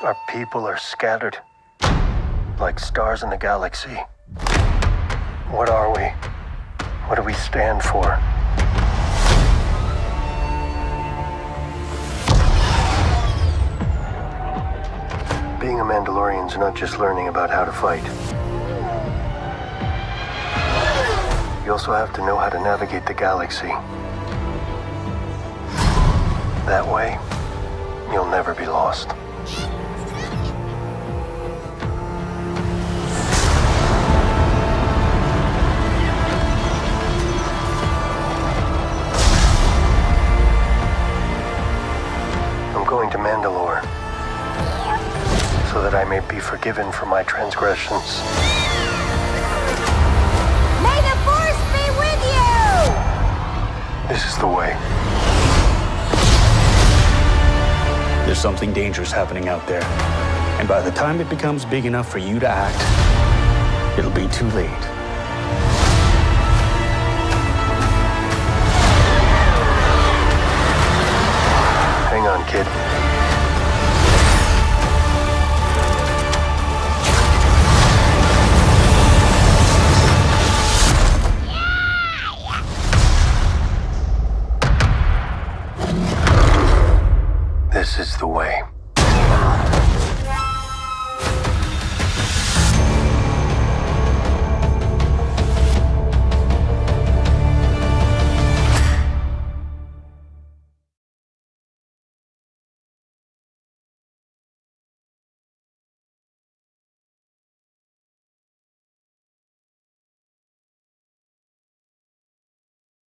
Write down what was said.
Our people are scattered like stars in the galaxy. What are we? What do we stand for? Being a Mandalorian's not just learning about how to fight. You also have to know how to navigate the galaxy. That way, you'll never be lost. I'm going to Mandalore so that I may be forgiven for my transgressions. May the Force be with you! This is the way. There's something dangerous happening out there. And by the time it becomes big enough for you to act, it'll be too late. Hang on, kid. This is the way.